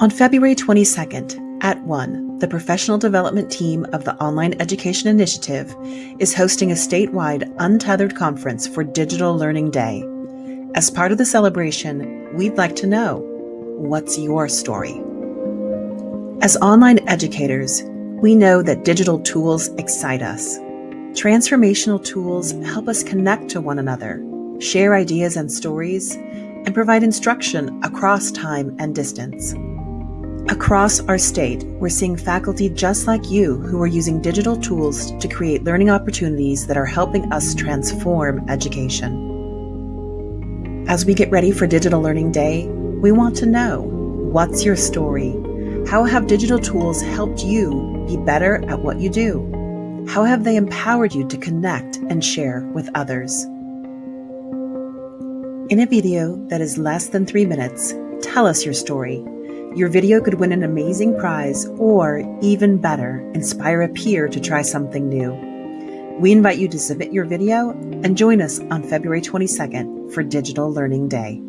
On February 22nd, at 1, the professional development team of the Online Education Initiative is hosting a statewide untethered conference for Digital Learning Day. As part of the celebration, we'd like to know what's your story? As online educators, we know that digital tools excite us. Transformational tools help us connect to one another, share ideas and stories, and provide instruction across time and distance. Across our state, we're seeing faculty just like you who are using digital tools to create learning opportunities that are helping us transform education. As we get ready for Digital Learning Day, we want to know what's your story? How have digital tools helped you be better at what you do? How have they empowered you to connect and share with others? In a video that is less than three minutes, tell us your story. Your video could win an amazing prize or, even better, inspire a peer to try something new. We invite you to submit your video and join us on February 22nd for Digital Learning Day.